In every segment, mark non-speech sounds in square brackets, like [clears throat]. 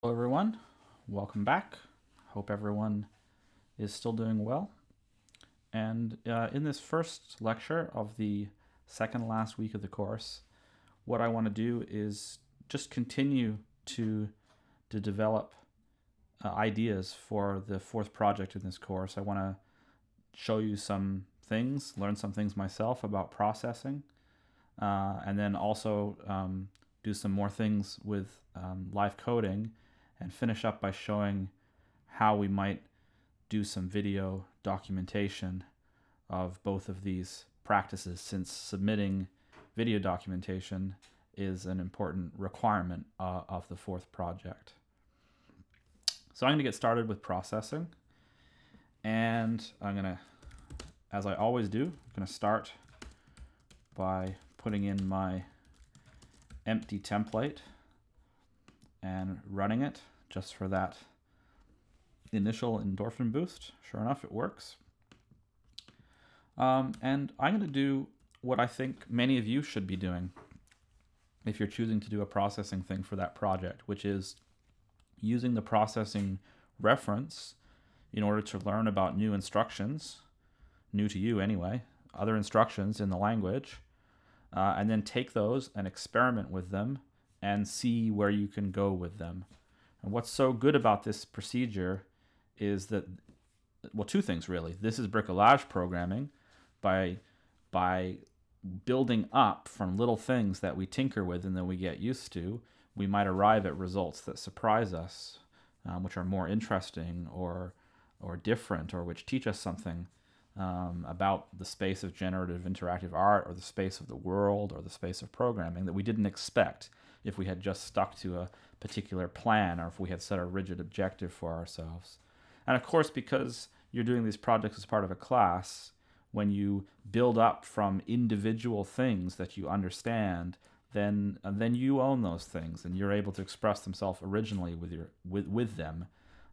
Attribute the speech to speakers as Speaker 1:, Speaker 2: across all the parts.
Speaker 1: Hello everyone, welcome back. Hope everyone is still doing well. And uh, in this first lecture of the second last week of the course, what I want to do is just continue to, to develop uh, ideas for the fourth project in this course. I want to show you some things, learn some things myself about processing, uh, and then also um, do some more things with um, live coding and finish up by showing how we might do some video documentation of both of these practices since submitting video documentation is an important requirement uh, of the fourth project. So I'm going to get started with processing and I'm going to, as I always do, I'm going to start by putting in my empty template and running it just for that initial endorphin boost. Sure enough, it works. Um, and I'm going to do what I think many of you should be doing if you're choosing to do a processing thing for that project, which is using the processing reference in order to learn about new instructions, new to you anyway, other instructions in the language, uh, and then take those and experiment with them and see where you can go with them. And what's so good about this procedure is that, well, two things really. This is bricolage programming by, by building up from little things that we tinker with and then we get used to, we might arrive at results that surprise us, um, which are more interesting or, or different or which teach us something um, about the space of generative interactive art or the space of the world or the space of programming that we didn't expect if we had just stuck to a particular plan or if we had set a rigid objective for ourselves. And of course, because you're doing these projects as part of a class, when you build up from individual things that you understand, then then you own those things and you're able to express themselves originally with your with with them,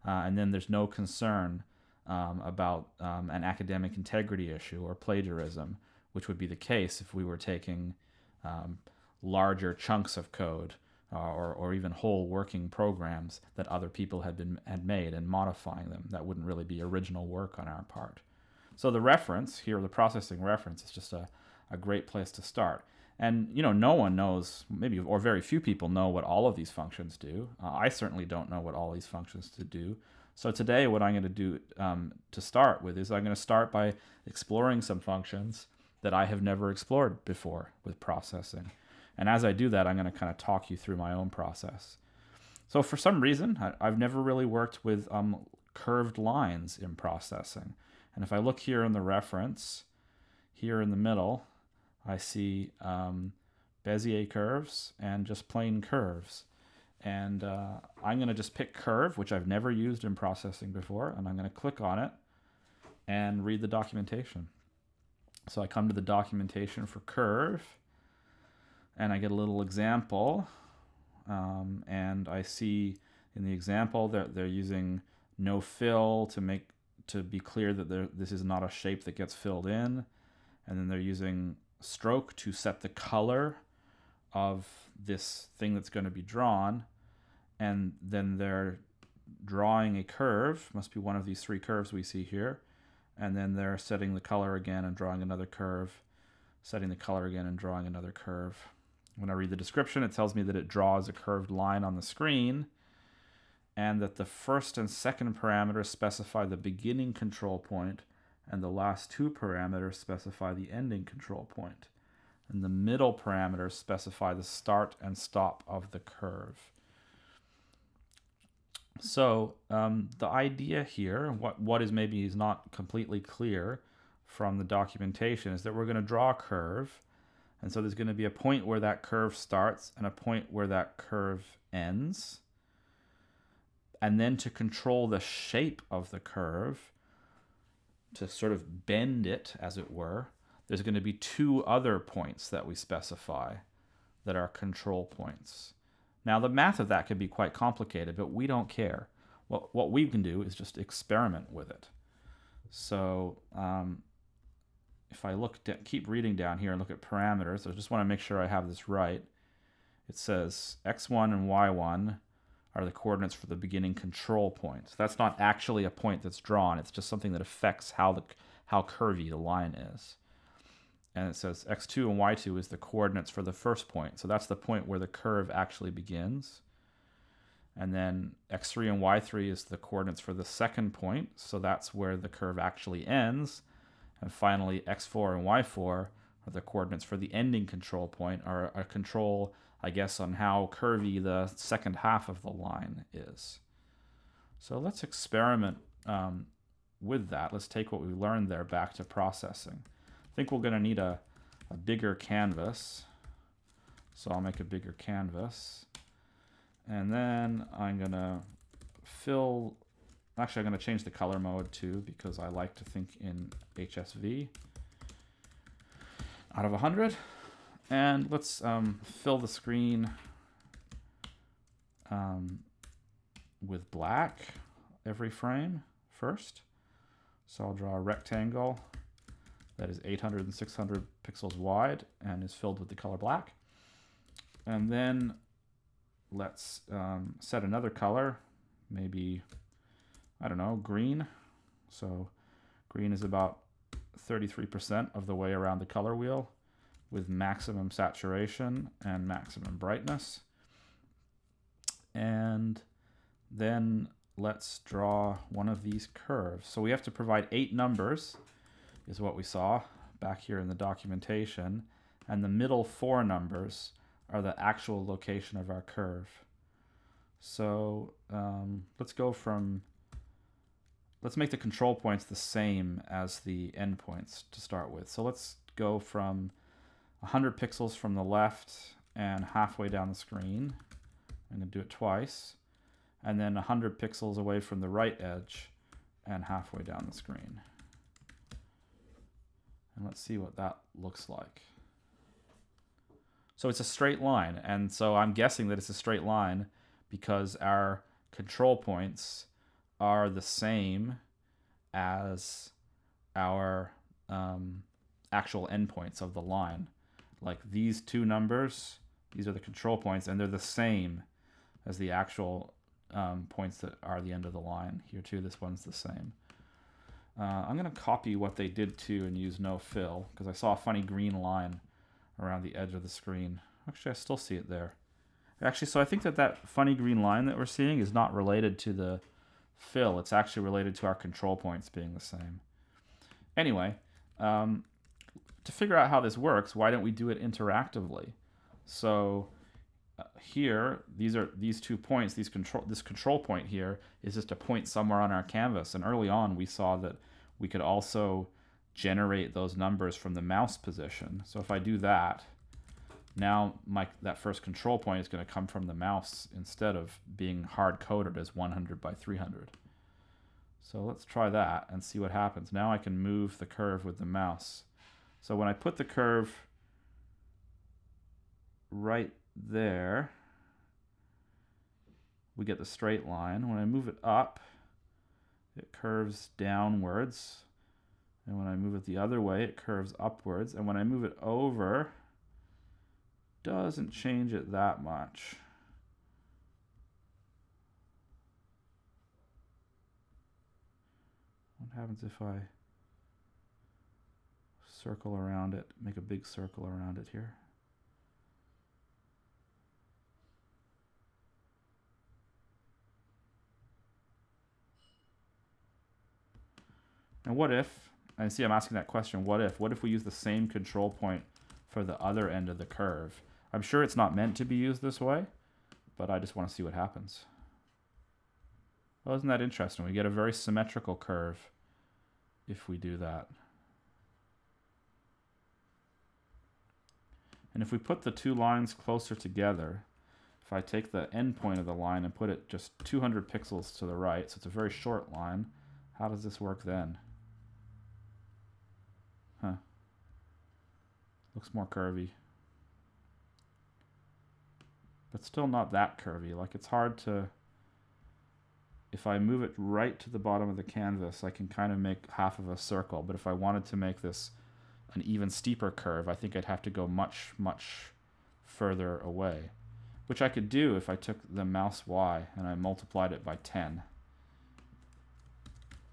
Speaker 1: uh, and then there's no concern um, about um, an academic integrity issue or plagiarism, which would be the case if we were taking um, larger chunks of code uh, or, or even whole working programs that other people had been had made and modifying them. That wouldn't really be original work on our part. So the reference here, the processing reference, is just a, a great place to start. And you know, no one knows, maybe or very few people know what all of these functions do. Uh, I certainly don't know what all these functions to do. So today, what I'm going to do um, to start with is I'm going to start by exploring some functions that I have never explored before with processing. And as I do that, I'm going to kind of talk you through my own process. So for some reason, I, have never really worked with um, curved lines in processing. And if I look here in the reference, here in the middle, I see um, Bezier curves and just plain curves. And uh, I'm going to just pick curve, which I've never used in processing before, and I'm going to click on it and read the documentation. So I come to the documentation for curve, and I get a little example um, and I see in the example that they're using no fill to make to be clear that this is not a shape that gets filled in and then they're using stroke to set the color of this thing that's going to be drawn and then they're drawing a curve must be one of these three curves we see here and then they're setting the color again and drawing another curve setting the color again and drawing another curve when I read the description, it tells me that it draws a curved line on the screen and that the first and second parameters specify the beginning control point and the last two parameters specify the ending control point. And the middle parameters specify the start and stop of the curve. So um, the idea here, what, what is maybe is not completely clear from the documentation, is that we're going to draw a curve and so there's going to be a point where that curve starts and a point where that curve ends. And then to control the shape of the curve, to sort of bend it, as it were, there's going to be two other points that we specify that are control points. Now, the math of that could be quite complicated, but we don't care. What, what we can do is just experiment with it. So um, if I look, keep reading down here and look at parameters, I just want to make sure I have this right. It says x1 and y1 are the coordinates for the beginning control point. So that's not actually a point that's drawn. It's just something that affects how the how curvy the line is. And it says x2 and y2 is the coordinates for the first point. So that's the point where the curve actually begins. And then x3 and y3 is the coordinates for the second point. So that's where the curve actually ends. And finally, x4 and y4 are the coordinates for the ending control point, or a control I guess, on how curvy the second half of the line is. So let's experiment um, with that. Let's take what we learned there back to processing. I think we're going to need a, a bigger canvas. So I'll make a bigger canvas. And then I'm going to fill, actually I'm going to change the color mode too because I like to think in HSV. Out of 100, and let's um, fill the screen um, with black every frame first. So I'll draw a rectangle that is 800 and 600 pixels wide and is filled with the color black. And then let's um, set another color, maybe, I don't know, green. So green is about 33% of the way around the color wheel with maximum saturation and maximum brightness. And then let's draw one of these curves. So we have to provide eight numbers, is what we saw back here in the documentation. And the middle four numbers are the actual location of our curve. So um, let's go from, let's make the control points the same as the endpoints to start with. So let's go from 100 pixels from the left and halfway down the screen. I'm going to do it twice. And then 100 pixels away from the right edge and halfway down the screen. And let's see what that looks like. So it's a straight line. And so I'm guessing that it's a straight line because our control points are the same as our um, actual endpoints of the line like these two numbers, these are the control points, and they're the same as the actual um, points that are the end of the line. Here too, this one's the same. Uh, I'm going to copy what they did too and use no fill, because I saw a funny green line around the edge of the screen. Actually, I still see it there. Actually, so I think that that funny green line that we're seeing is not related to the fill. It's actually related to our control points being the same. Anyway, um, to figure out how this works, why don't we do it interactively? So uh, here, these are these two points, these control this control point here is just a point somewhere on our canvas. And early on, we saw that we could also generate those numbers from the mouse position. So if I do that, now my that first control point is going to come from the mouse instead of being hard coded as 100 by 300. So let's try that and see what happens. Now I can move the curve with the mouse. So when I put the curve right there, we get the straight line. When I move it up, it curves downwards. And when I move it the other way, it curves upwards. And when I move it over, doesn't change it that much. What happens if I circle around it, make a big circle around it here. And what if, I see I'm asking that question, what if? What if we use the same control point for the other end of the curve? I'm sure it's not meant to be used this way, but I just want to see what happens. Well, isn't that interesting? We get a very symmetrical curve if we do that. And if we put the two lines closer together, if I take the end point of the line and put it just 200 pixels to the right, so it's a very short line, how does this work then? Huh. Looks more curvy. But still not that curvy. Like it's hard to... If I move it right to the bottom of the canvas, I can kind of make half of a circle. But if I wanted to make this an even steeper curve, I think I'd have to go much, much further away. which I could do if I took the mouse Y and I multiplied it by 10.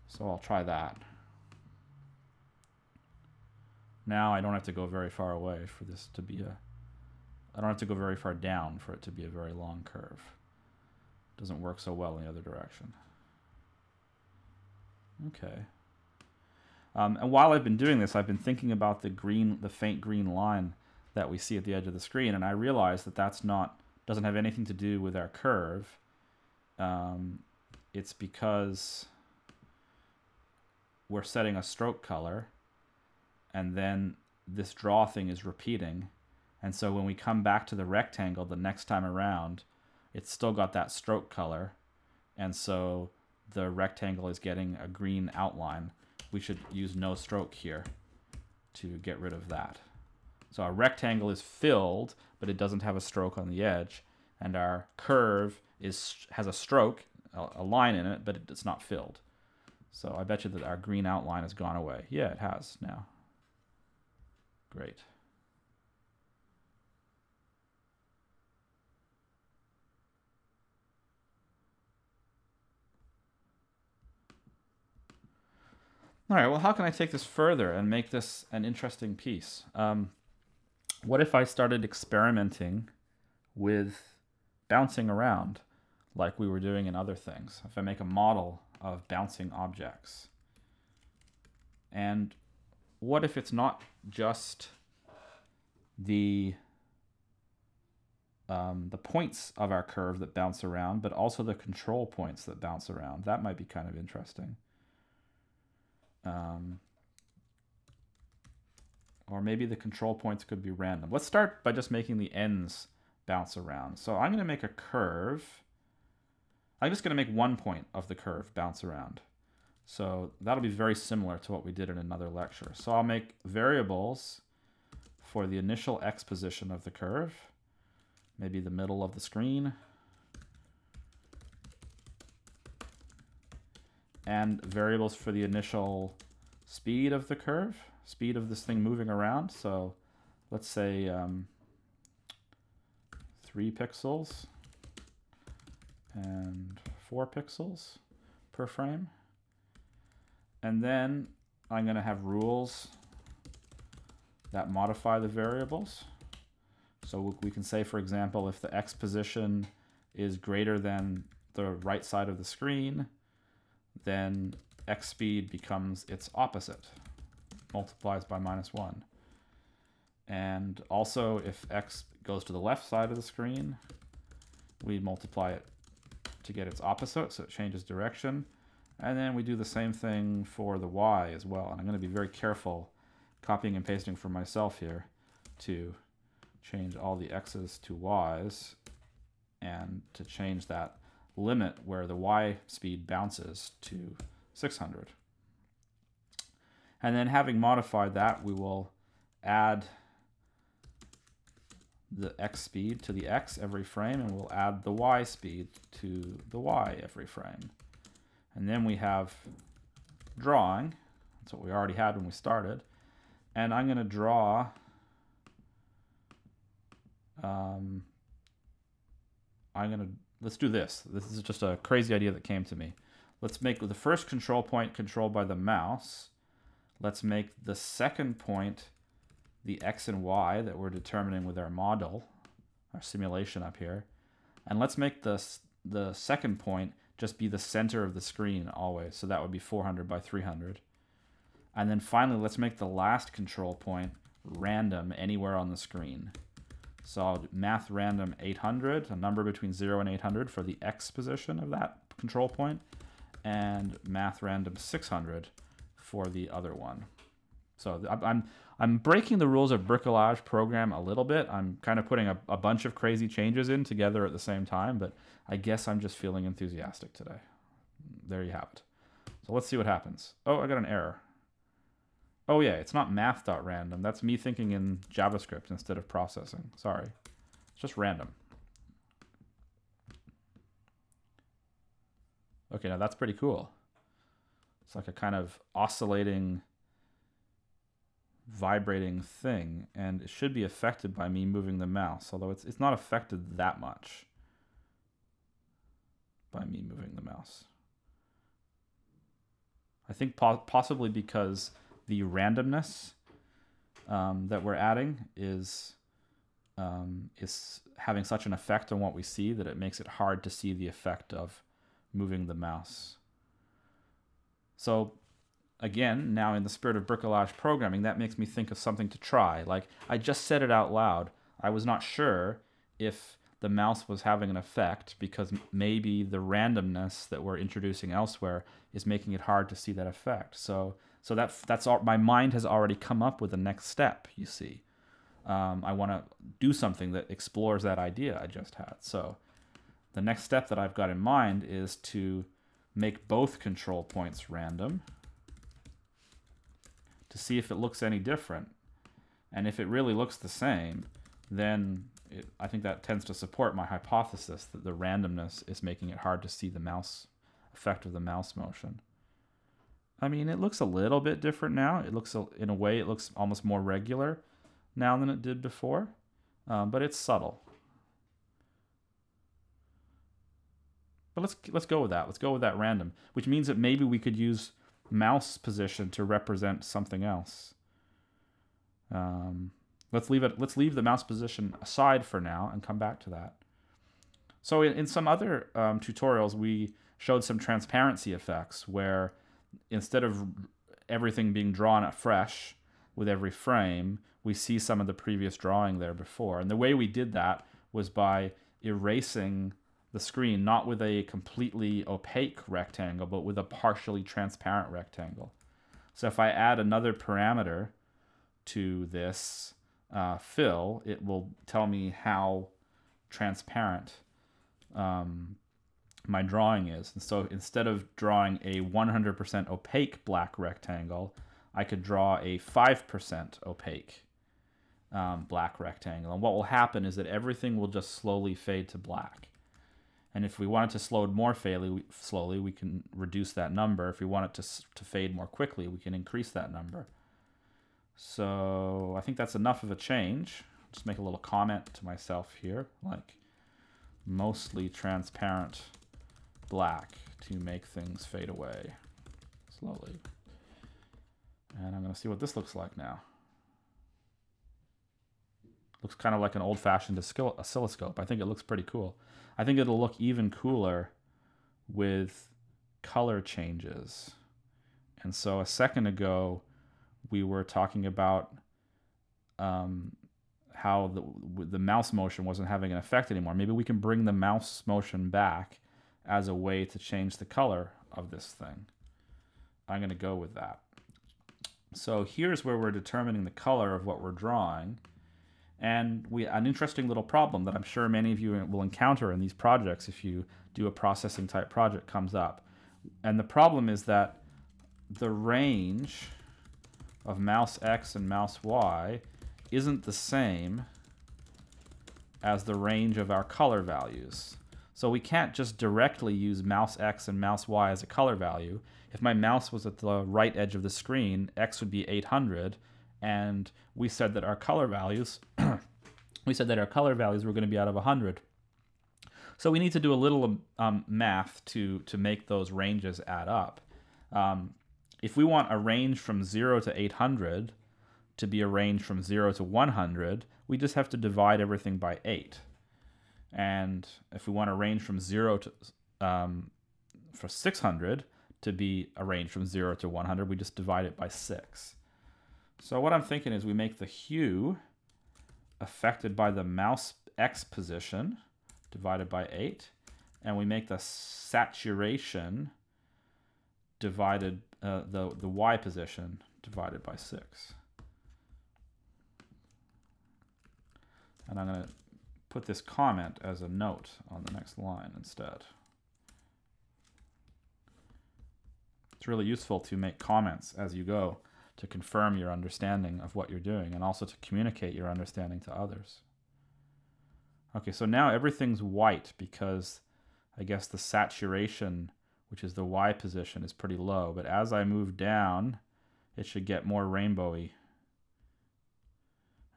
Speaker 1: So I'll try that. Now I don't have to go very far away for this to be a, I don't have to go very far down for it to be a very long curve. It Doesn't work so well in the other direction. Okay. Um, and while I've been doing this, I've been thinking about the green, the faint green line that we see at the edge of the screen, and I realize that that's not doesn't have anything to do with our curve. Um, it's because we're setting a stroke color, and then this draw thing is repeating, and so when we come back to the rectangle the next time around, it's still got that stroke color, and so the rectangle is getting a green outline. We should use no stroke here to get rid of that. So our rectangle is filled, but it doesn't have a stroke on the edge. And our curve is has a stroke, a, line in it, but it's not filled. So I bet you that our green outline has gone away. Yeah, it has now. Great. All right, well, how can I take this further and make this an interesting piece? Um, what if I started experimenting with bouncing around like we were doing in other things? If I make a model of bouncing objects. And what if it's not just the um, the points of our curve that bounce around, but also the control points that bounce around. That might be kind of interesting. Um, or maybe the control points could be random. Let's start by just making the ends bounce around. So I'm going to make a curve. I'm just going to make one point of the curve bounce around. So that'll be very similar to what we did in another lecture. So I'll make variables for the initial x position of the curve, maybe the middle of the screen, and variables for the initial speed of the curve speed of this thing moving around. So let's say um, three pixels and four pixels per frame. And then I'm going to have rules that modify the variables. So we can say, for example, if the x position is greater than the right side of the screen, then x speed becomes its opposite multiplies by minus 1. And also, if x goes to the left side of the screen, we multiply it to get its opposite, so it changes direction. And then we do the same thing for the y as well. And I'm going to be very careful copying and pasting for myself here to change all the x's to y's and to change that limit where the y speed bounces to 600. And then having modified that, we will add the x speed to the x every frame, and we'll add the y speed to the y every frame. And then we have drawing. That's what we already had when we started. And I'm going to draw um, I'm going to, let's do this. This is just a crazy idea that came to me. Let's make the first control point controlled by the mouse. Let's make the second point the x and y that we're determining with our model, our simulation up here. And let's make the, the second point just be the center of the screen always. So that would be 400 by 300. And then finally, let's make the last control point random anywhere on the screen. So I'll do math random 800, a number between 0 and 800 for the x position of that control point, and math random 600 for the other one. So I'm, I'm breaking the rules of bricolage program a little bit. I'm kind of putting a, a bunch of crazy changes in together at the same time, but I guess I'm just feeling enthusiastic today. There you have it. So let's see what happens. Oh, I got an error. Oh yeah, it's not math.random. That's me thinking in JavaScript instead of processing. Sorry. It's just random. Okay, now that's pretty cool. It's like a kind of oscillating vibrating thing, and it should be affected by me moving the mouse, although it's, it's not affected that much by me moving the mouse. I think po possibly because the randomness um, that we're adding is um, is having such an effect on what we see that it makes it hard to see the effect of moving the mouse. So again, now in the spirit of bricolage programming, that makes me think of something to try. Like I just said it out loud. I was not sure if the mouse was having an effect because maybe the randomness that we're introducing elsewhere is making it hard to see that effect. So so that that's all, my mind has already come up with the next step. You see, um, I want to do something that explores that idea I just had. So the next step that I've got in mind is to make both control points random to see if it looks any different. And if it really looks the same, then it, I think that tends to support my hypothesis that the randomness is making it hard to see the mouse effect of the mouse motion. I mean, it looks a little bit different now. It looks, in a way, it looks almost more regular now than it did before, um, but it's subtle. But let's let's go with that. Let's go with that random, which means that maybe we could use mouse position to represent something else. Um, let's leave it. Let's leave the mouse position aside for now and come back to that. So in, in some other um, tutorials, we showed some transparency effects where instead of everything being drawn afresh with every frame, we see some of the previous drawing there before. And the way we did that was by erasing the screen, not with a completely opaque rectangle, but with a partially transparent rectangle. So if I add another parameter to this uh, fill, it will tell me how transparent um, my drawing is. And so instead of drawing a 100% opaque black rectangle, I could draw a 5% opaque um, black rectangle. And what will happen is that everything will just slowly fade to black. And if we want it to slow more fairly, slowly, we can reduce that number. If we want it to, to fade more quickly, we can increase that number. So I think that's enough of a change. Just make a little comment to myself here, like mostly transparent black to make things fade away slowly. And I'm going to see what this looks like now. Looks kind of like an old-fashioned oscilloscope. I think it looks pretty cool. I think it'll look even cooler with color changes. And so a second ago, we were talking about um, how the, the mouse motion wasn't having an effect anymore. Maybe we can bring the mouse motion back as a way to change the color of this thing. I'm going to go with that. So here's where we're determining the color of what we're drawing. And we an interesting little problem that I'm sure many of you will encounter in these projects if you do a processing type project comes up. And the problem is that the range of mouse X and mouse Y isn't the same as the range of our color values. So we can't just directly use mouse X and mouse Y as a color value. If my mouse was at the right edge of the screen, X would be 800, and we said that our color values [clears throat] we said that our color values were going to be out of 100 so we need to do a little um, math to to make those ranges add up. Um, if we want a range from 0 to 800 to be a range from 0 to 100 we just have to divide everything by 8 and if we want a range from 0 to um, for 600 to be a range from 0 to 100 we just divide it by 6 so what I'm thinking is we make the hue affected by the mouse X position divided by 8, and we make the saturation divided, uh, the, the Y position divided by 6. And I'm to put this comment as a note on the next line instead. It's really useful to make comments as you go to confirm your understanding of what you're doing and also to communicate your understanding to others. Okay, so now everything's white because I guess the saturation, which is the Y position, is pretty low. But as I move down, it should get more rainbowy.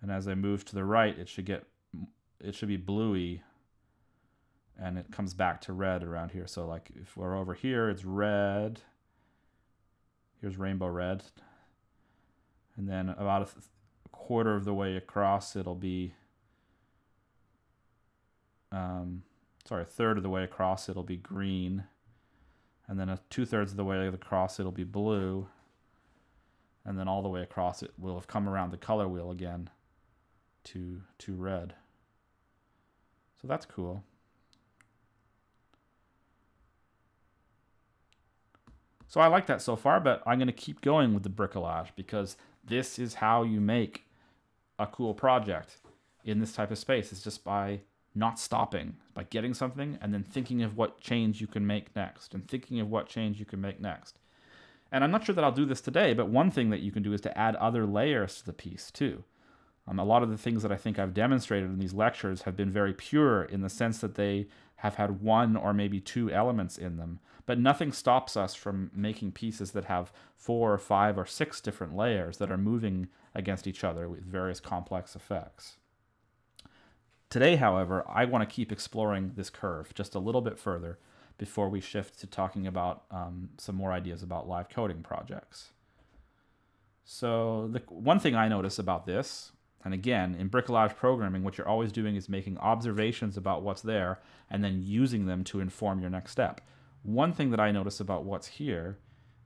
Speaker 1: And as I move to the right, it should get, it should be bluey and it comes back to red around here. So like if we're over here, it's red. Here's rainbow red. And then about a quarter of the way across, it'll be, um, sorry, a third of the way across, it'll be green. And then a two thirds of the way across, it'll be blue. And then all the way across, it will have come around the color wheel again to, to red. So that's cool. So I like that so far, but I'm going to keep going with the bricolage because this is how you make a cool project in this type of space. It's just by not stopping, by getting something and then thinking of what change you can make next and thinking of what change you can make next. And I'm not sure that I'll do this today, but one thing that you can do is to add other layers to the piece too. Um, a lot of the things that I think I've demonstrated in these lectures have been very pure in the sense that they have had one or maybe two elements in them, but nothing stops us from making pieces that have four or five or six different layers that are moving against each other with various complex effects. Today, however, I want to keep exploring this curve just a little bit further before we shift to talking about um, some more ideas about live coding projects. So the one thing I notice about this and again, in bricolage programming, what you're always doing is making observations about what's there and then using them to inform your next step. One thing that I notice about what's here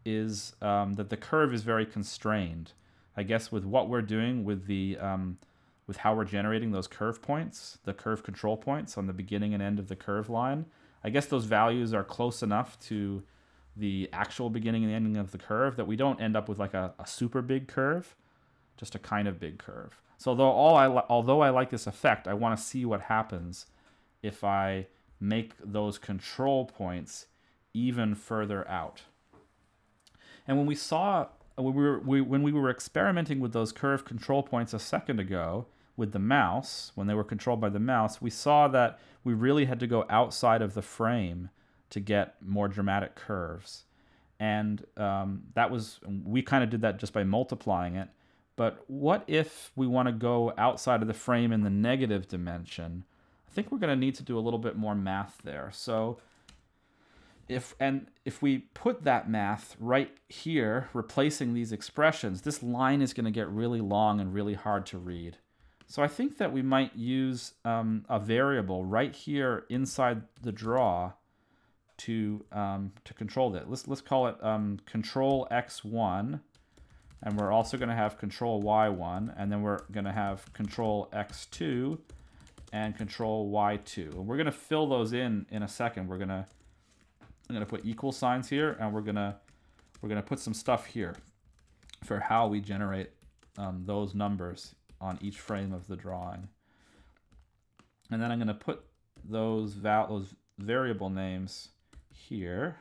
Speaker 1: is um, that the curve is very constrained. I guess with what we're doing with the um, with how we're generating those curve points, the curve control points on the beginning and end of the curve line, I guess those values are close enough to the actual beginning and ending of the curve that we don't end up with like a, a super big curve, just a kind of big curve. So although all I although I like this effect, I want to see what happens if I make those control points even further out. And when we saw when we were we, when we were experimenting with those curve control points a second ago with the mouse, when they were controlled by the mouse, we saw that we really had to go outside of the frame to get more dramatic curves. And um, that was we kind of did that just by multiplying it. But what if we want to go outside of the frame in the negative dimension? I think we're going to need to do a little bit more math there. So if and if we put that math right here, replacing these expressions, this line is going to get really long and really hard to read. So I think that we might use um, a variable right here inside the draw to um, to control that. Let's let's call it um, control x1 and we're also going to have control y1 and then we're going to have control x2 and control y2 and we're going to fill those in in a second. We're going to I'm going to put equal signs here and we're going to we're going to put some stuff here for how we generate um, those numbers on each frame of the drawing. And then I'm going to put those val those variable names here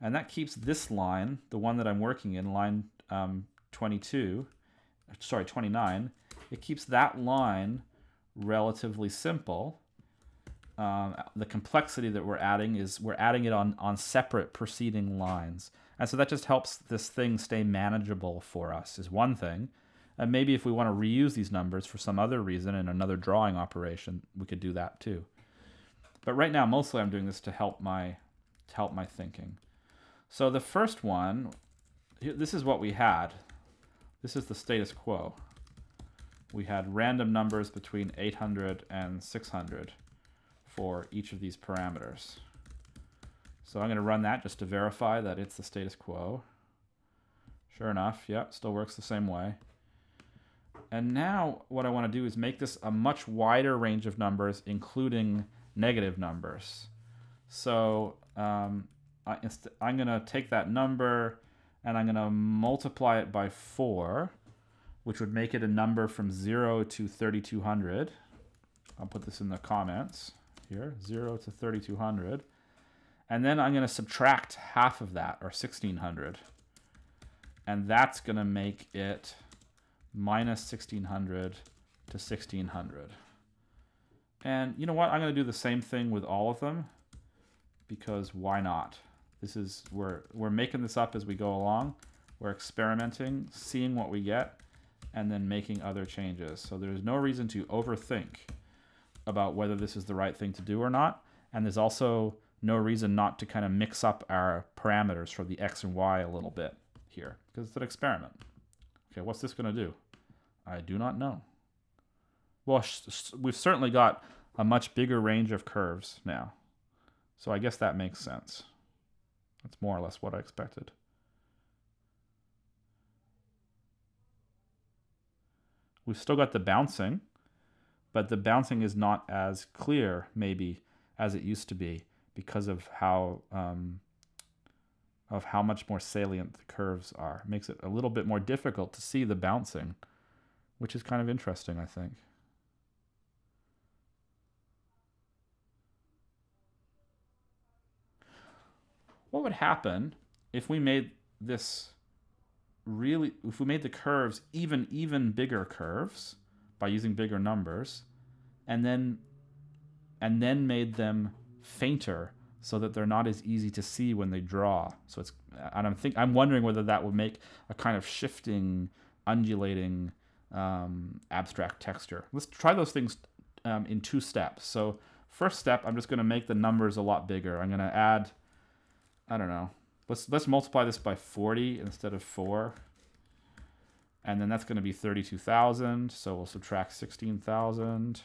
Speaker 1: and that keeps this line, the one that I'm working in, line um, 22, sorry, 29, it keeps that line relatively simple. Um, the complexity that we're adding is we're adding it on, on separate preceding lines. And so that just helps this thing stay manageable for us is one thing. And maybe if we want to reuse these numbers for some other reason in another drawing operation, we could do that too. But right now, mostly I'm doing this to help my, to help my thinking. So the first one, this is what we had. This is the status quo. We had random numbers between 800 and 600 for each of these parameters. So I'm going to run that just to verify that it's the status quo. Sure enough, yep, still works the same way. And now what I want to do is make this a much wider range of numbers, including negative numbers. So um, I'm going to take that number and I'm going to multiply it by 4, which would make it a number from 0 to 3200. I'll put this in the comments here, 0 to 3200. And then I'm going to subtract half of that, or 1600. And that's going to make it minus 1600 to 1600. And you know what? I'm going to do the same thing with all of them because why not? This is we're we're making this up as we go along. We're experimenting, seeing what we get, and then making other changes. So there's no reason to overthink about whether this is the right thing to do or not. And there's also no reason not to kind of mix up our parameters for the x and y a little bit here because it's an experiment. Okay, what's this going to do? I do not know. Well, we've certainly got a much bigger range of curves now. So I guess that makes sense. That's more or less what I expected. We've still got the bouncing, but the bouncing is not as clear, maybe, as it used to be because of how um, of how much more salient the curves are. It makes it a little bit more difficult to see the bouncing, which is kind of interesting, I think. What would happen if we made this really, if we made the curves even, even bigger curves by using bigger numbers, and then, and then made them fainter so that they're not as easy to see when they draw. So it's and I'm think I'm wondering whether that would make a kind of shifting, undulating um, abstract texture. Let's try those things um, in two steps. So first step, I'm just going to make the numbers a lot bigger. I'm going to add, I don't know, let's let's multiply this by 40 instead of 4. And then that's going to be 32,000. So we'll subtract 16,000.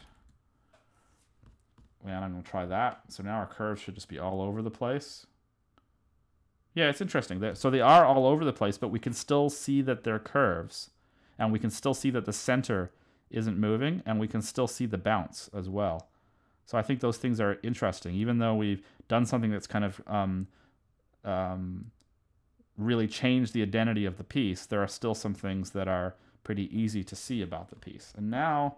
Speaker 1: And I'm going to try that. So now our curves should just be all over the place. Yeah, it's interesting. So they are all over the place, but we can still see that they're curves. And we can still see that the center isn't moving, and we can still see the bounce as well. So I think those things are interesting. Even though we've done something that's kind of um, um, really change the identity of the piece, there are still some things that are pretty easy to see about the piece. And now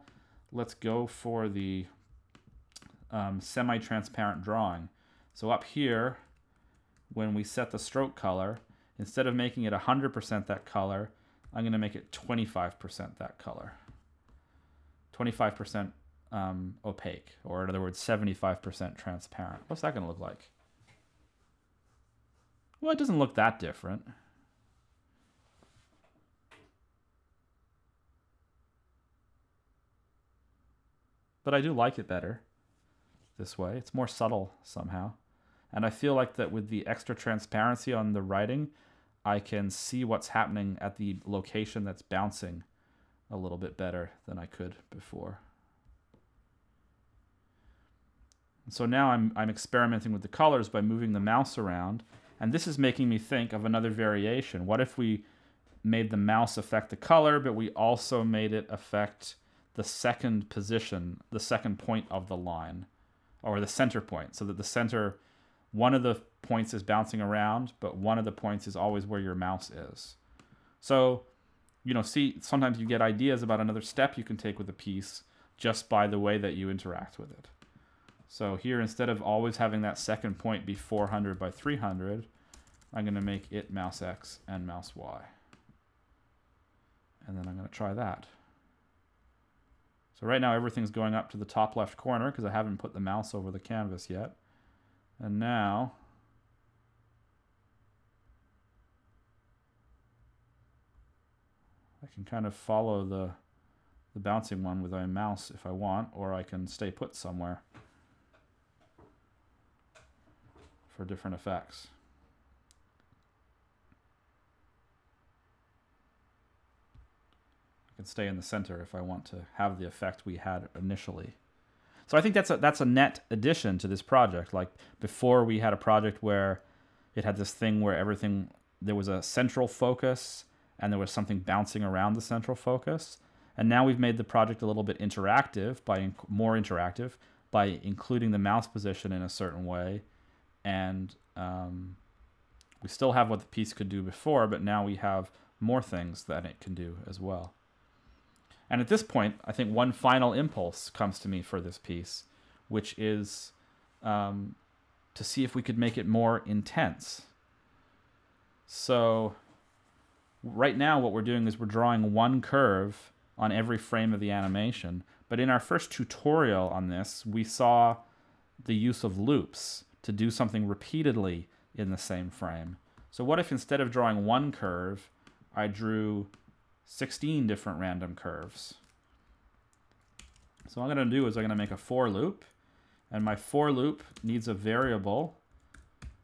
Speaker 1: let's go for the um, semi-transparent drawing. So up here, when we set the stroke color, instead of making it 100% that color, I'm going to make it 25% that color. 25% um, opaque, or in other words, 75% transparent. What's that going to look like? Well, it doesn't look that different. But I do like it better this way. It's more subtle somehow. And I feel like that with the extra transparency on the writing, I can see what's happening at the location that's bouncing a little bit better than I could before. So now I'm, I'm experimenting with the colors by moving the mouse around. And this is making me think of another variation. What if we made the mouse affect the color, but we also made it affect the second position, the second point of the line? or the center point so that the center one of the points is bouncing around but one of the points is always where your mouse is so you know see sometimes you get ideas about another step you can take with a piece just by the way that you interact with it so here instead of always having that second point be 400 by 300 I'm going to make it mouse X and mouse Y. And then I'm going to try that. So right now everything's going up to the top left corner because I haven't put the mouse over the canvas yet. And now I can kind of follow the, the bouncing one with my mouse if I want, or I can stay put somewhere for different effects. I can stay in the center if I want to have the effect we had initially. So I think that's a, that's a net addition to this project. Like before we had a project where it had this thing where everything, there was a central focus and there was something bouncing around the central focus. And now we've made the project a little bit interactive by more interactive by including the mouse position in a certain way. And um, we still have what the piece could do before, but now we have more things that it can do as well. And at this point, I think one final impulse comes to me for this piece, which is um, to see if we could make it more intense. So right now what we're doing is we're drawing one curve on every frame of the animation. But in our first tutorial on this, we saw the use of loops to do something repeatedly in the same frame. So what if instead of drawing one curve, I drew 16 different random curves. So what I'm going to do is I'm going to make a for loop. And my for loop needs a variable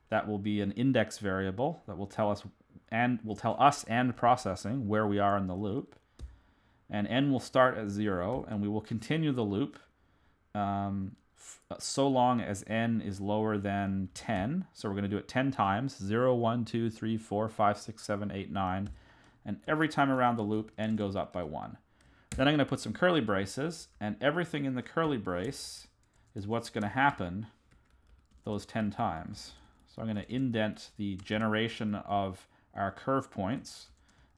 Speaker 1: that will be an index variable that will tell us and will tell us and processing where we are in the loop. And n will start at 0, and we will continue the loop um, Uh, so long as n is lower than 10. So we're going to do it 10 times, 0, 1, 2, 3, 4, 5, 6, 7, 8, 9. And every time around the loop, n goes up by 1. Then I'm going to put some curly braces, and everything in the curly brace is what's going to happen those 10 times. So I'm going to indent the generation of our curve points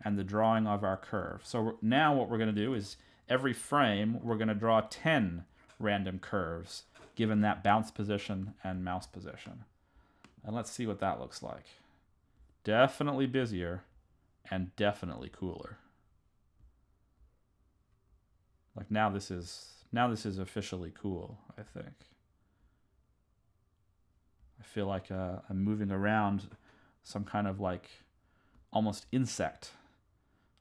Speaker 1: and the drawing of our curve. So now what we're going to do is every frame we're going to draw 10 random curves given that bounce position and mouse position. And let's see what that looks like. Definitely busier and definitely cooler. Like now this is now this is officially cool, I think. I feel like uh, I'm moving around some kind of like almost insect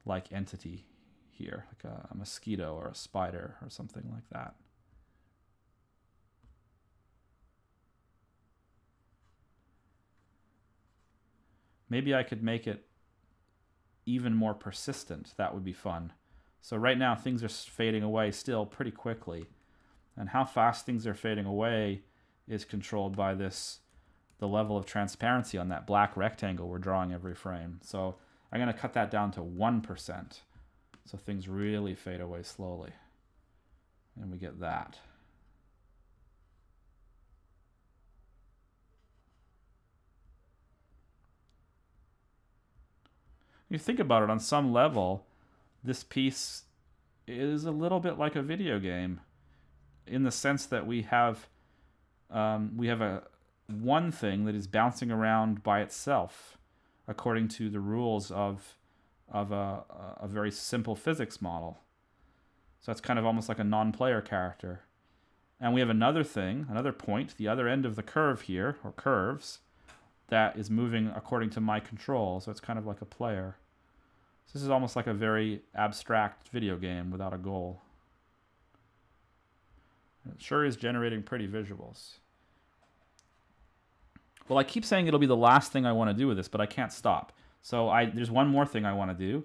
Speaker 1: like entity here, like a, a mosquito or a spider or something like that. Maybe I could make it even more persistent. That would be fun. So right now things are fading away still pretty quickly. And how fast things are fading away is controlled by this, the level of transparency on that black rectangle we're drawing every frame. So I'm going to cut that down to 1%. So things really fade away slowly. And we get that. You think about it on some level, this piece is a little bit like a video game in the sense that we have um, we have a one thing that is bouncing around by itself according to the rules of of a, a very simple physics model. So that's kind of almost like a non-player character. And we have another thing, another point, the other end of the curve here, or curves, that is moving according to my control. So it's kind of like a player. This is almost like a very abstract video game without a goal. It sure is generating pretty visuals. Well, I keep saying it'll be the last thing I want to do with this, but I can't stop. So I there's one more thing I want to do.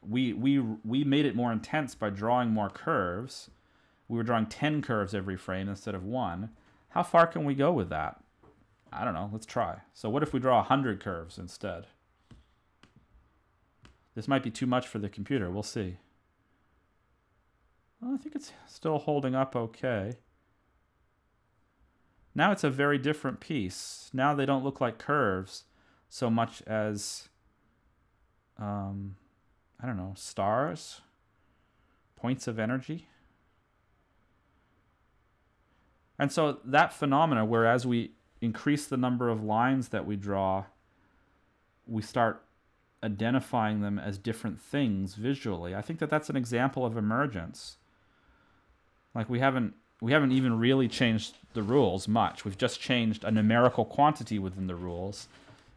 Speaker 1: We we we made it more intense by drawing more curves. We were drawing 10 curves every frame instead of one. How far can we go with that? I don't know. Let's try. So what if we draw 100 curves instead? This might be too much for the computer. We'll see. Well, I think it's still holding up okay. Now it's a very different piece. Now they don't look like curves so much as, um, I don't know, stars, points of energy. And so that phenomena, whereas we increase the number of lines that we draw, we start identifying them as different things visually. I think that that's an example of emergence. Like we haven't we haven't even really changed the rules much. We've just changed a numerical quantity within the rules,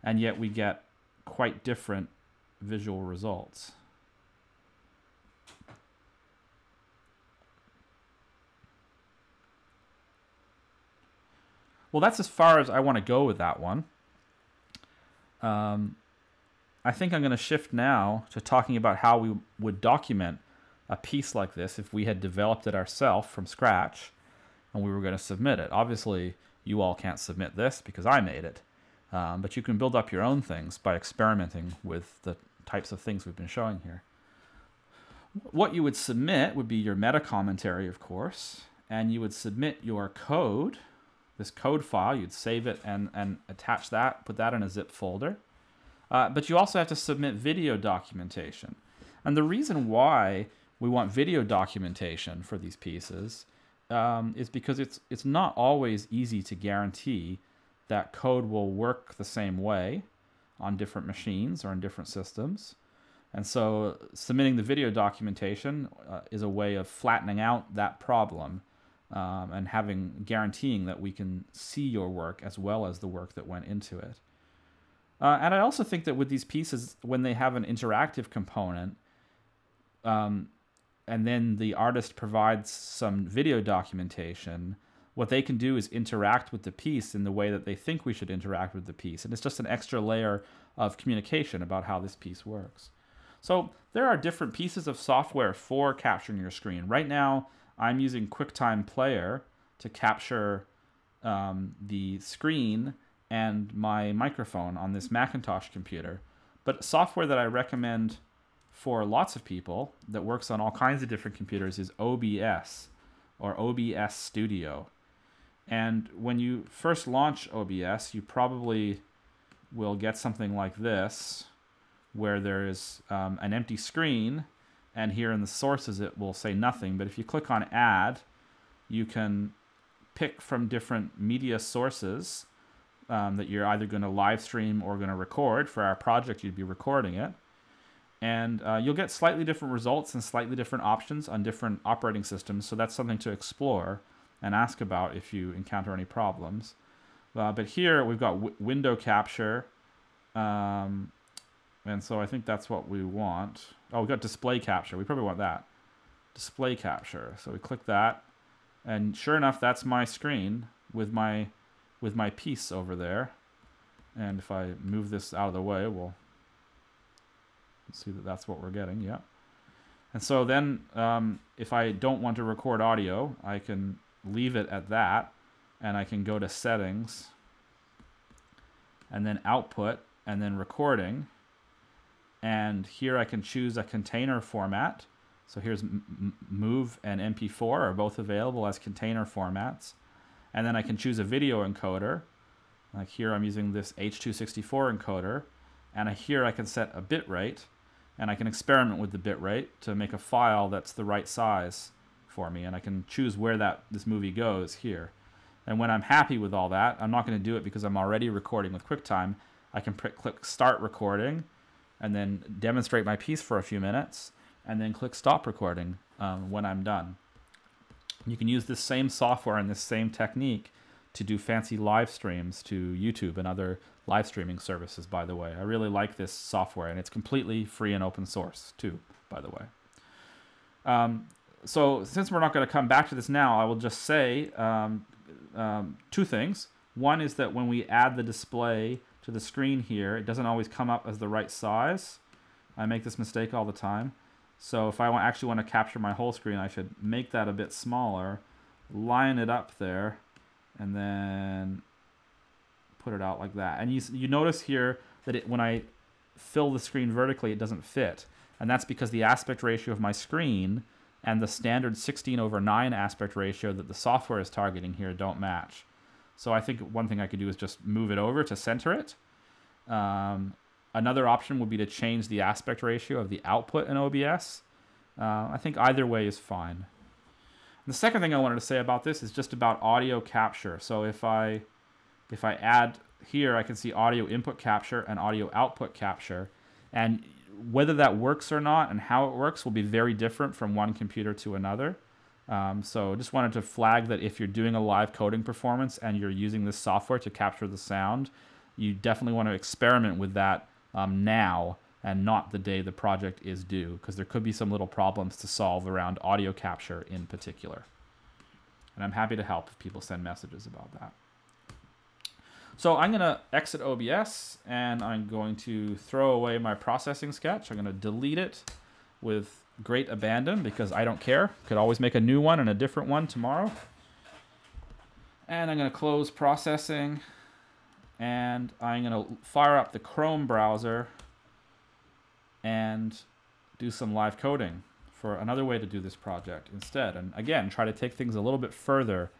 Speaker 1: and yet we get quite different visual results. Well, that's as far as I want to go with that one. Um, I think I'm going to shift now to talking about how we would document a piece like this if we had developed it ourselves from scratch and we were going to submit it. Obviously, you all can't submit this because I made it, um, but you can build up your own things by experimenting with the types of things we've been showing here. What you would submit would be your meta commentary, of course, and you would submit your code, this code file, you'd save it and, and attach that, put that in a zip folder. Uh, but you also have to submit video documentation. And the reason why we want video documentation for these pieces um, is because it's it's not always easy to guarantee that code will work the same way on different machines or in different systems. And so submitting the video documentation uh, is a way of flattening out that problem um, and having guaranteeing that we can see your work as well as the work that went into it. Uh, and I also think that with these pieces, when they have an interactive component, um, and then the artist provides some video documentation, what they can do is interact with the piece in the way that they think we should interact with the piece. And it's just an extra layer of communication about how this piece works. So there are different pieces of software for capturing your screen. Right now, I'm using QuickTime Player to capture um, the screen and my microphone on this Macintosh computer. But software that I recommend for lots of people that works on all kinds of different computers is OBS or OBS Studio. And when you first launch OBS, you probably will get something like this, where there is um, an empty screen, and here in the sources it will say nothing. But if you click on Add, you can pick from different media sources um, that you're either going to live stream or going to record. For our project, you'd be recording it. And uh, you'll get slightly different results and slightly different options on different operating systems. So that's something to explore and ask about if you encounter any problems. Uh, but here we've got window capture. Um, and so I think that's what we want. Oh, we've got display capture. We probably want that. Display capture. So we click that. And sure enough, that's my screen with my with my piece over there. And if I move this out of the way, we'll see that that's what we're getting. Yeah. And so then um, if I don't want to record audio, I can leave it at that and I can go to settings and then output and then recording and here I can choose a container format so here's MOVE and MP4 are both available as container formats and then I can choose a video encoder like here I'm using this H264 encoder and here I can set a bit rate and I can experiment with the bit rate to make a file that's the right size for me and I can choose where that this movie goes here. And when I'm happy with all that, I'm not going to do it because I'm already recording with QuickTime. I can click start recording and then demonstrate my piece for a few minutes and then click stop recording um, when I'm done. You can use this same software and this same technique to do fancy live streams to YouTube and other live streaming services, by the way. I really like this software and it's completely free and open source too, by the way. Um, so since we're not going to come back to this now, I will just say um, um, two things. One is that when we add the display to the screen here, it doesn't always come up as the right size. I make this mistake all the time. So if I actually want to capture my whole screen, I should make that a bit smaller, line it up there, and then put it out like that. And you, you notice here that it, when I fill the screen vertically, it doesn't fit. And that's because the aspect ratio of my screen and the standard 16 over 9 aspect ratio that the software is targeting here don't match. So I think one thing I could do is just move it over to center it. Um, another option would be to change the aspect ratio of the output in OBS. Uh, I think either way is fine. And the second thing I wanted to say about this is just about audio capture. So if I if I add here, I can see audio input capture and audio output capture. And whether that works or not and how it works will be very different from one computer to another. Um, so just wanted to flag that if you're doing a live coding performance and you're using this software to capture the sound, you definitely want to experiment with that um, now and not the day the project is due because there could be some little problems to solve around audio capture in particular. And I'm happy to help if people send messages about that. So I'm going to exit OBS and I'm going to throw away my processing sketch. I'm going to delete it with great abandon because I don't care. Could always make a new one and a different one tomorrow. And I'm going to close processing and I'm going to fire up the Chrome browser and do some live coding for another way to do this project instead. And again, try to take things a little bit further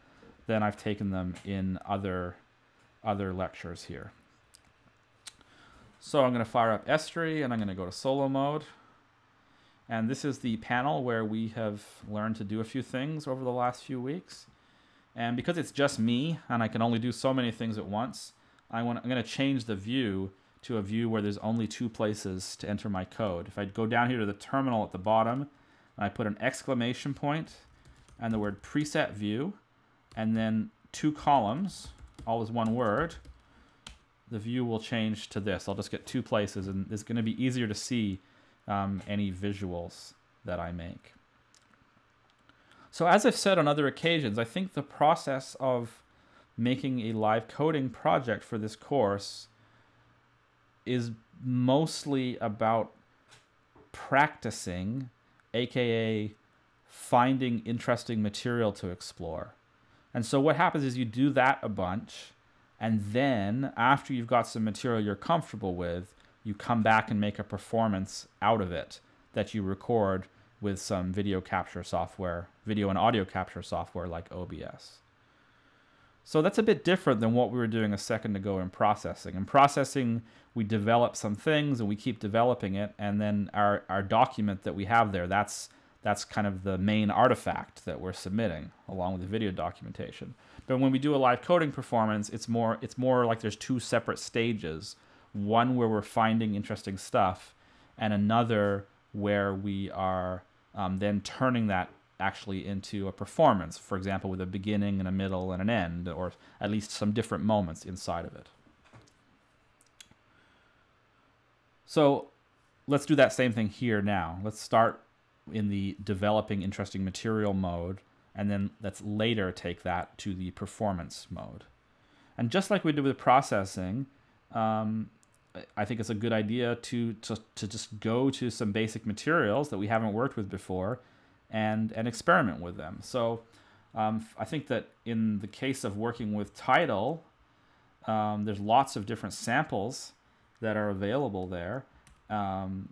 Speaker 1: than I've taken them in other other lectures here. So I'm going to fire up Estuary and I'm going to go to solo mode. And this is the panel where we have learned to do a few things over the last few weeks. And because it's just me and I can only do so many things at once, I want, I'm going to change the view to a view where there's only two places to enter my code. If I go down here to the terminal at the bottom, and I put an exclamation point and the word preset view, and then two columns, all is one word, the view will change to this. I'll just get two places, and it's going to be easier to see um, any visuals that I make. So as I've said on other occasions, I think the process of making a live coding project for this course is mostly about practicing, aka finding interesting material to explore. And so what happens is you do that a bunch, and then after you've got some material you're comfortable with, you come back and make a performance out of it that you record with some video capture software, video and audio capture software like OBS. So that's a bit different than what we were doing a second ago in processing. In processing, we develop some things and we keep developing it, and then our, our document that we have there, that's that's kind of the main artifact that we're submitting along with the video documentation. But when we do a live coding performance, it's more it's more like there's two separate stages. One where we're finding interesting stuff, and another where we are um, then turning that actually into a performance, for example, with a beginning and a middle and an end, or at least some different moments inside of it. So let's do that same thing here now. Let's start in the developing interesting material mode, and then let's later take that to the performance mode. And just like we did with processing, um, I think it's a good idea to, to, to just go to some basic materials that we haven't worked with before and, and experiment with them. So um, I think that in the case of working with Tidal, um, there's lots of different samples that are available there. Um,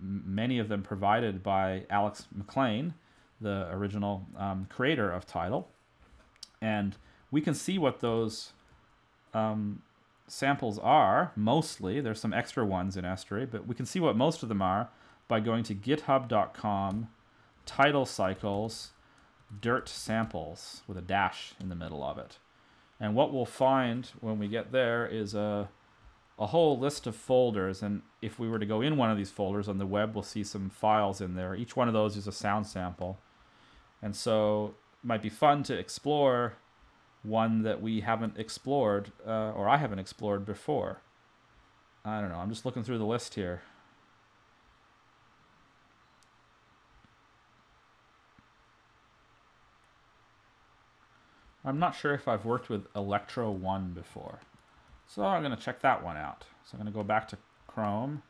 Speaker 1: many of them provided by Alex McLean, the original um, creator of Tidal. And we can see what those um, samples are, mostly. There's some extra ones in Estuary, but we can see what most of them are by going to github.com, Tidal cycles, dirt samples with a dash in the middle of it. And what we'll find when we get there is a, a whole list of folders. And if we were to go in one of these folders on the web, we'll see some files in there. Each one of those is a sound sample. And so it might be fun to explore one that we haven't explored, uh, or I haven't explored before. I don't know. I'm just looking through the list here. I'm not sure if I've worked with Electro 1 before. So I'm going to check that one out. So I'm going to go back to Chrome,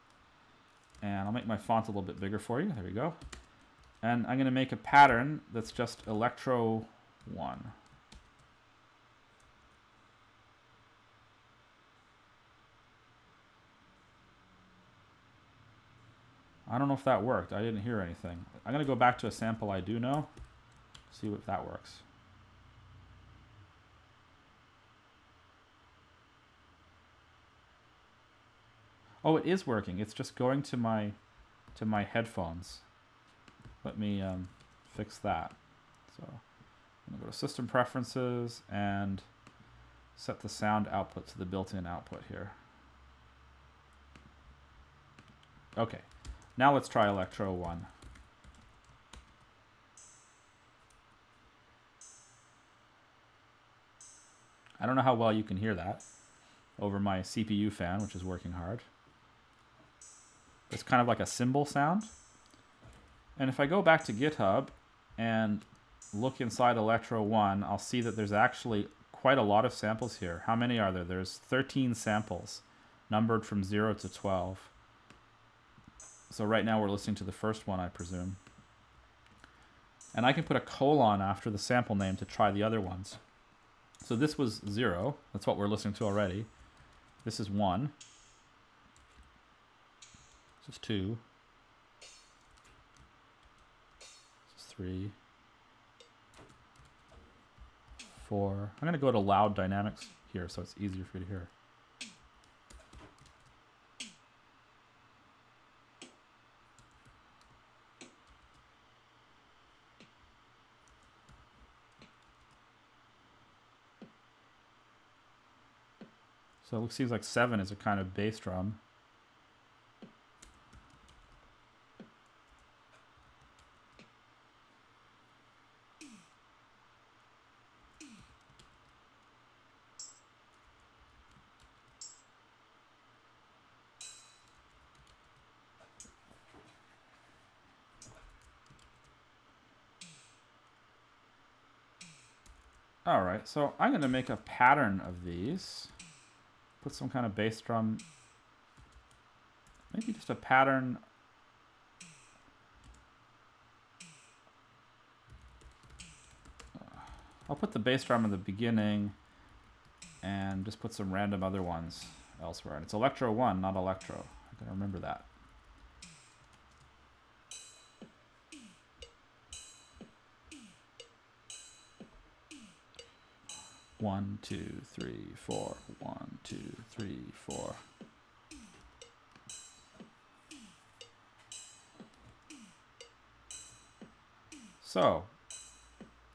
Speaker 1: and I'll make my font a little bit bigger for you. There we go. And I'm going to make a pattern that's just Electro 1. I don't know if that worked. I didn't hear anything. I'm going to go back to a sample I do know, see if that works. Oh, it is working. It's just going to my to my headphones. Let me um, fix that. So I'm going to go to System Preferences and set the sound output to the built-in output here. Okay, now let's try Electro 1. I don't know how well you can hear that over my CPU fan, which is working hard. It's kind of like a cymbal sound. And if I go back to GitHub and look inside Electro 1, I'll see that there's actually quite a lot of samples here. How many are there? There's 13 samples, numbered from 0 to 12. So right now we're listening to the first one, I presume. And I can put a colon after the sample name to try the other ones. So this was 0. That's what we're listening to already. This is 1. This is 2. This is 3. 4. I'm going to go to loud dynamics here so it's easier for you to hear. So it seems like seven is a kind of bass drum. All right, so I'm going to make a pattern of these. Put some kind of bass drum. Maybe just a pattern. I'll put the bass drum in the beginning and just put some random other ones elsewhere. And it's Electro 1, not Electro. I gotta remember that. One, two, three, four. One, two, three, four. So,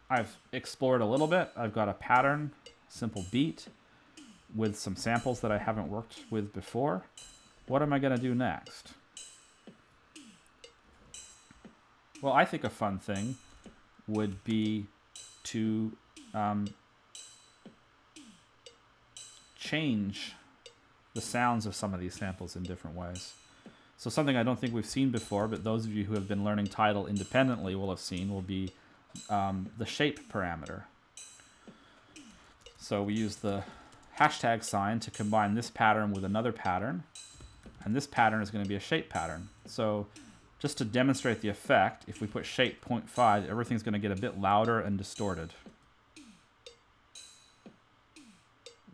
Speaker 1: I've explored a little bit. I've got a pattern, simple beat, with some samples that I haven't worked with before. What am I going to do next? Well, I think a fun thing would be to um, change the sounds of some of these samples in different ways. So something I don't think we've seen before, but those of you who have been learning Tidal independently will have seen, will be um, the shape parameter. So we use the hashtag sign to combine this pattern with another pattern. And this pattern is going to be a shape pattern. So just to demonstrate the effect, if we put shape 0.5, everything's going to get a bit louder and distorted.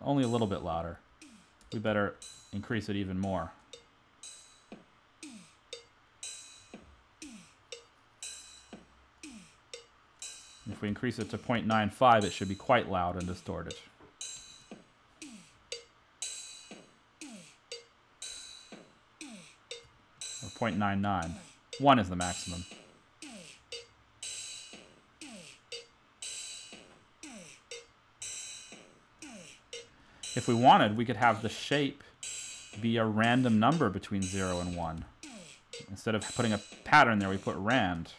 Speaker 1: Only a little bit louder. We better increase it even more. If we increase it to 0.95, it should be quite loud and distorted. Or 0.99. 1 is the maximum. If we wanted, we could have the shape be a random number between 0 and 1. Instead of putting a pattern there, we put rand.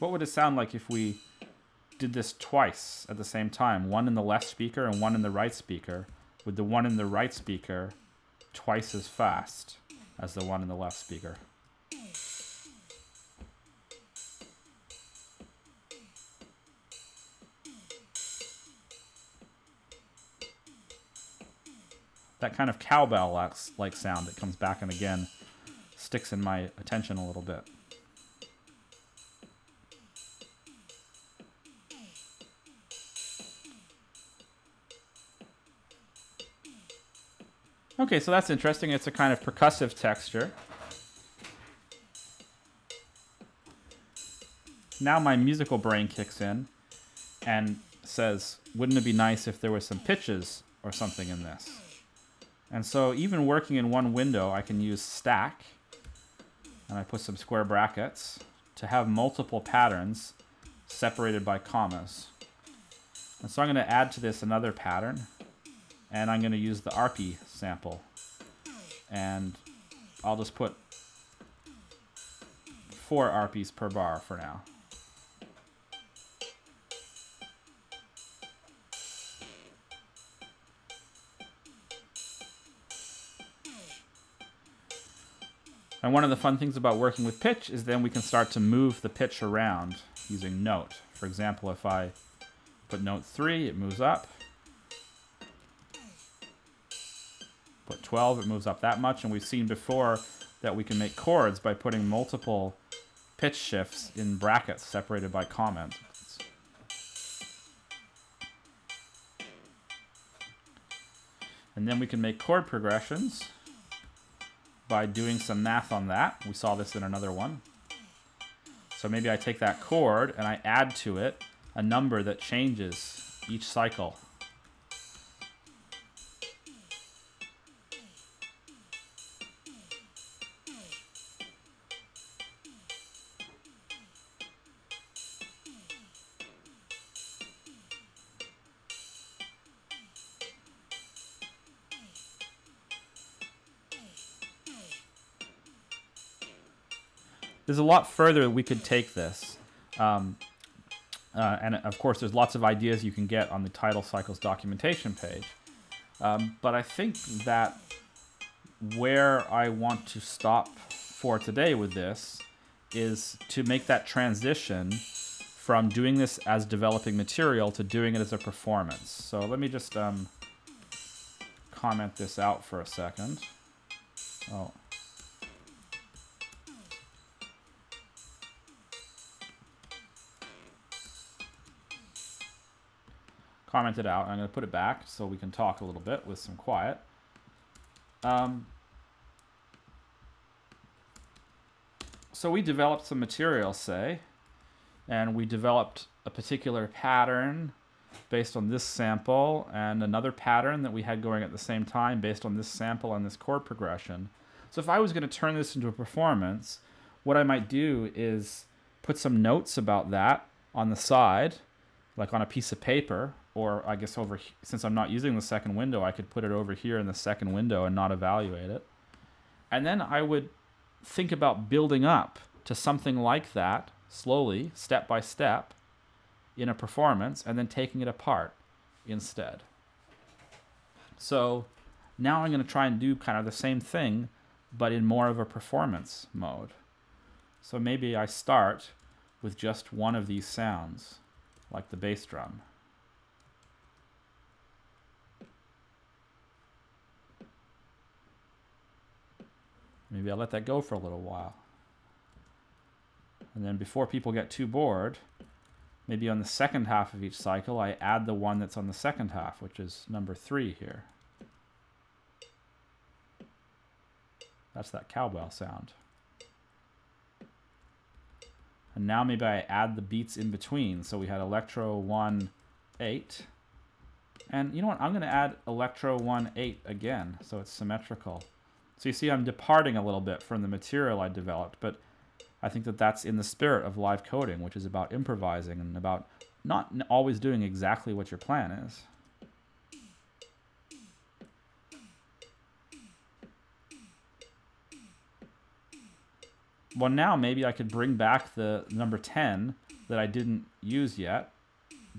Speaker 1: What would it sound like if we did this twice at the same time? One in the left speaker and one in the right speaker, with the one in the right speaker twice as fast as the one in the left speaker. That kind of cowbell-like sound that comes back and again sticks in my attention a little bit. Okay, so that's interesting. It's a kind of percussive texture. Now my musical brain kicks in and says, wouldn't it be nice if there was some pitches or something in this? And so even working in one window, I can use stack, and I put some square brackets to have multiple patterns separated by commas. And so I'm going to add to this another pattern and I'm going to use the arpy sample. And I'll just put four arpys per bar for now. And one of the fun things about working with pitch is then we can start to move the pitch around using note. For example, if I put note 3, it moves up. 12, it moves up that much. And we've seen before that we can make chords by putting multiple pitch shifts in brackets separated by comments. And then we can make chord progressions by doing some math on that. We saw this in another one. So maybe I take that chord and I add to it a number that changes each cycle. There's a lot further we could take this. Um, Uh, and of course, there's lots of ideas you can get on the Tidal Cycles documentation page. Um, but I think that where I want to stop for today with this is to make that transition from doing this as developing material to doing it as a performance. So let me just um, comment this out for a second. Oh. Comment it out. I'm going to put it back so we can talk a little bit with some quiet. Um, so we developed some material, say, and we developed a particular pattern based on this sample and another pattern that we had going at the same time based on this sample and this chord progression. So if I was going to turn this into a performance, what I might do is put some notes about that on the side, like on a piece of paper, or I guess over, since I'm not using the second window, I could put it over here in the second window and not evaluate it. And then I would think about building up to something like that slowly, step by step, in a performance, and then taking it apart instead. So now I'm going to try and do kind of the same thing, but in more of a performance mode. So maybe I start with just one of these sounds, like the bass drum. Maybe I'll let that go for a little while. And then before people get too bored, maybe on the second half of each cycle, I add the one that's on the second half, which is number three here. That's that cowbell sound. And now maybe I add the beats in between. So we had electro 1, 8. And you know what? I'm going to add electro 1, 8 again, so it's symmetrical. So you see I'm departing a little bit from the material I developed, but I think that that's in the spirit of live coding, which is about improvising and about not always doing exactly what your plan is. Well, now maybe I could bring back the number 10 that I didn't use yet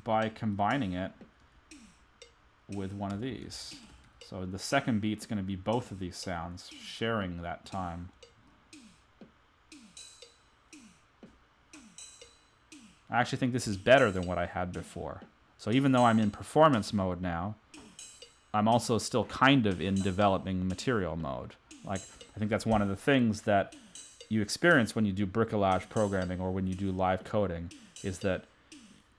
Speaker 1: by combining it with one of these. So the second beat's going to be both of these sounds sharing that time. I actually think this is better than what I had before. So even though I'm in performance mode now, I'm also still kind of in developing material mode. Like, I think that's one of the things that you experience when you do bricolage programming or when you do live coding is that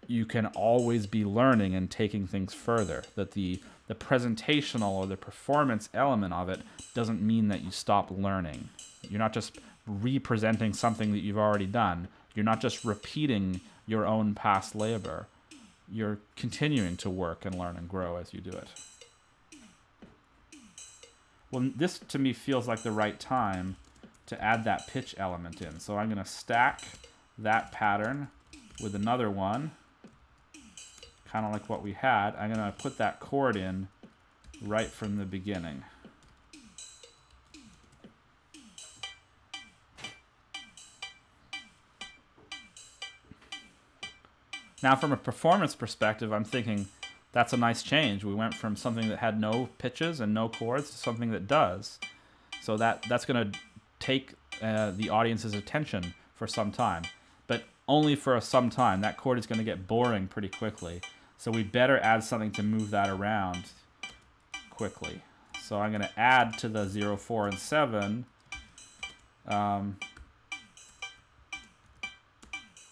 Speaker 1: you can always be learning and taking things further. That the, the presentational or the performance element of it doesn't mean that you stop learning. You're not just representing something that you've already done. You're not just repeating your own past labor. You're continuing to work and learn and grow as you do it. Well, this to me feels like the right time to add that pitch element in. So I'm going to stack that pattern with another one, kind of like what we had. I'm going to put that chord in right from the beginning. Now, from a performance perspective, I'm thinking that's a nice change. We went from something that had no pitches and no chords to something that does. So that that's going to take uh, the audience's attention for some time, but only for a some time. That chord is going to get boring pretty quickly. So we better add something to move that around quickly. So I'm going to add to the 0, 4, and 7 um,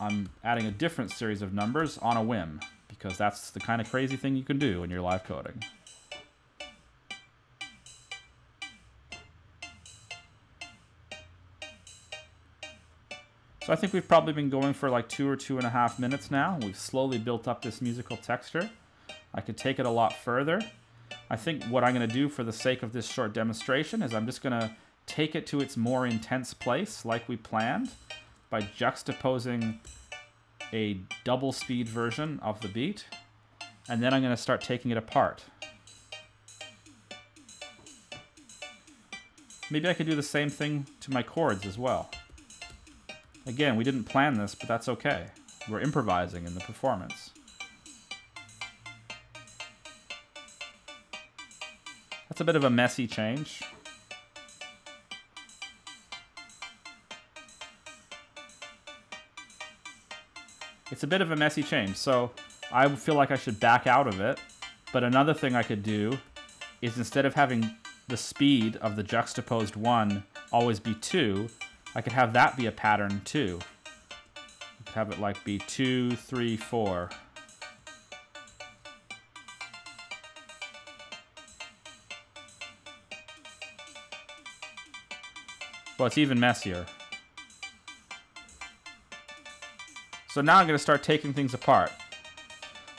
Speaker 1: I'm adding a different series of numbers on a whim, because that's the kind of crazy thing you can do when you're live coding. So I think we've probably been going for like two or two and a half minutes now. We've slowly built up this musical texture. I could take it a lot further. I think what I'm going to do for the sake of this short demonstration is I'm just going to take it to its more intense place like we planned by juxtaposing a double speed version of the beat, and then I'm going to start taking it apart. Maybe I could do the same thing to my chords as well. Again, we didn't plan this, but that's okay. We're improvising in the performance. That's a bit of a messy change. It's a bit of a messy change, so I feel like I should back out of it. But another thing I could do is instead of having the speed of the juxtaposed 1 always be 2, I could have that be a pattern too. I could have it like be two, three, four. Well, it's even messier. So now I'm going to start taking things apart.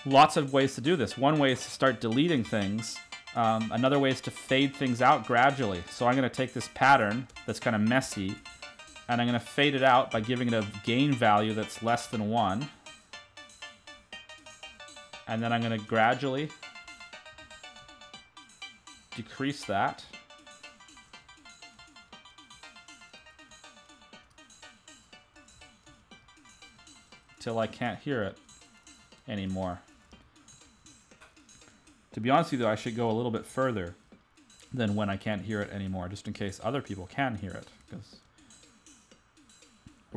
Speaker 1: Lots of ways to do this. One way is to start deleting things. Um, another way is to fade things out gradually. So I'm going to take this pattern that's kind of messy, and I'm going to fade it out by giving it a gain value that's less than 1. And then I'm going to gradually decrease that. till I can't hear it anymore. To be honest with you, though, I should go a little bit further than when I can't hear it anymore, just in case other people can hear it, because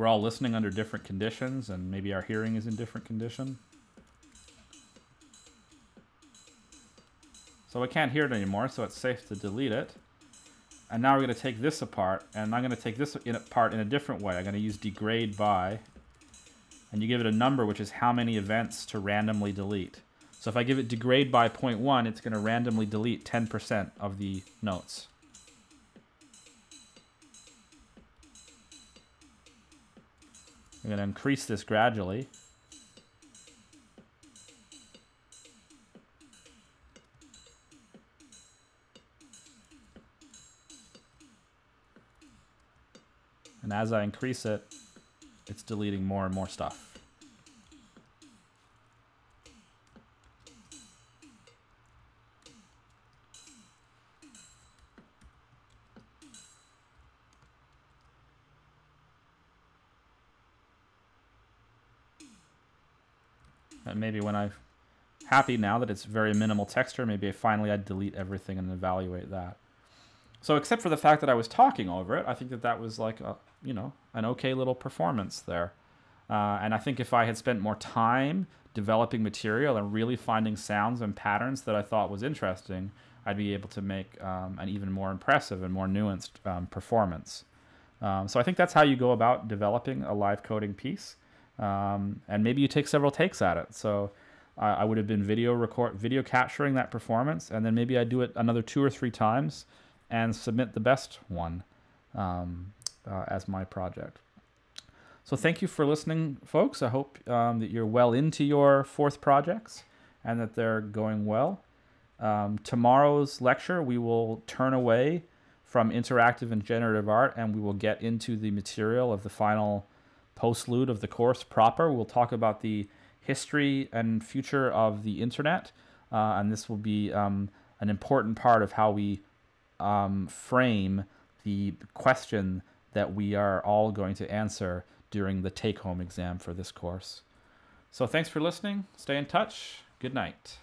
Speaker 1: we're all listening under different conditions, and maybe our hearing is in different condition. So I can't hear it anymore, so it's safe to delete it. And now we're going to take this apart, and I'm going to take this apart in a different way. I'm going to use degrade by and you give it a number, which is how many events to randomly delete. So if I give it degrade by 0.1, it's going to randomly delete 10% of the notes. I'm going to increase this gradually. And as I increase it, it's deleting more and more stuff. Maybe when I'm happy now that it's very minimal texture, maybe I finally I'd delete everything and evaluate that. So except for the fact that I was talking over it, I think that that was like a, you know, an okay little performance there. Uh, and I think if I had spent more time developing material and really finding sounds and patterns that I thought was interesting, I'd be able to make um, an even more impressive and more nuanced um, performance. Um, so I think that's how you go about developing a live coding piece. Um, and maybe you take several takes at it. So I, I would have been video record, video capturing that performance, and then maybe I do it another two or three times and submit the best one um, uh, as my project. So thank you for listening, folks. I hope um, that you're well into your fourth projects and that they're going well. Um, tomorrow's lecture, we will turn away from interactive and generative art and we will get into the material of the final postlude of the course proper. We'll talk about the history and future of the internet, uh, and this will be um, an important part of how we um, frame the question that we are all going to answer during the take-home exam for this course. So thanks for listening. Stay in touch. Good night.